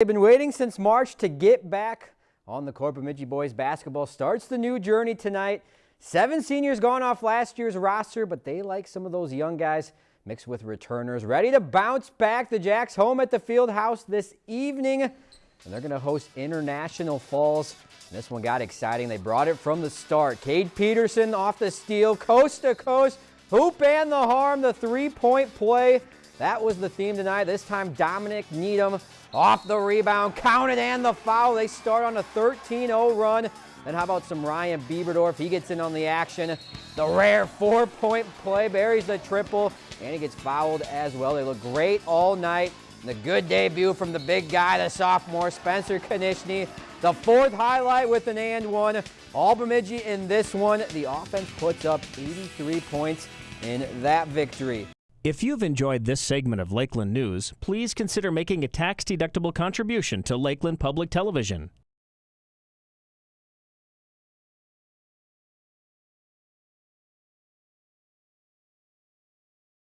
They've been waiting since March to get back on the court. Bemidji boys basketball starts the new journey tonight. Seven seniors gone off last year's roster, but they like some of those young guys mixed with returners. Ready to bounce back. The Jacks home at the field house this evening, and they're going to host International Falls. And this one got exciting. They brought it from the start. Cade Peterson off the steal, coast to coast, hoop and the harm, the three-point play. That was the theme tonight. This time Dominic Needham off the rebound, counted and the foul. They start on a 13-0 run. Then how about some Ryan Bieberdorf? He gets in on the action. The rare four-point play, buries the triple, and he gets fouled as well. They look great all night. The good debut from the big guy, the sophomore, Spencer Konishny. The fourth highlight with an and one. All Bemidji in this one. The offense puts up 83 points in that victory. If you've enjoyed this segment of Lakeland News, please consider making a tax-deductible contribution to Lakeland Public Television.